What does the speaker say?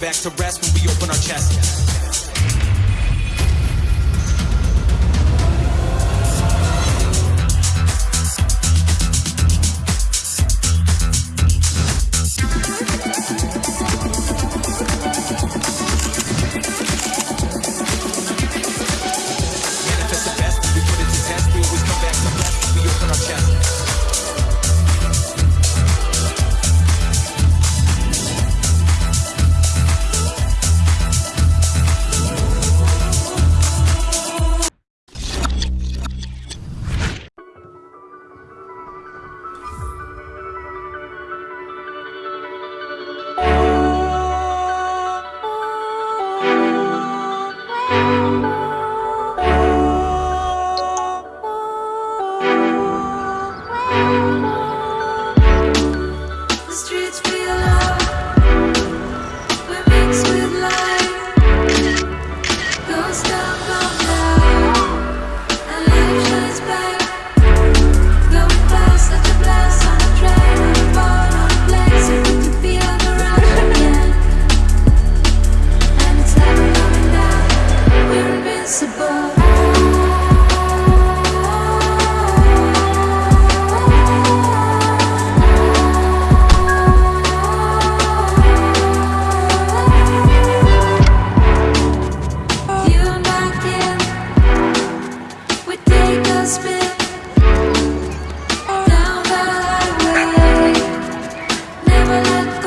back to rest when we open our chest.